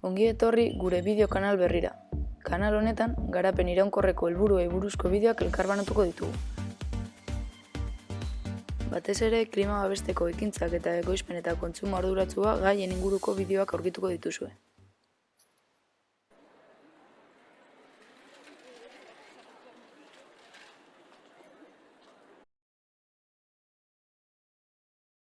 Ongi etorri gure bideo kanal berrira. Kanal honetan, garapen iraunkorreko helburuei buruzko bideoak elkarbanatuko ditugu. Batez ere, klima babesteko ekintzak eta ekoizpen eta kontsumo arduratsua gaien inguruko bideoak aurkituko dituzue.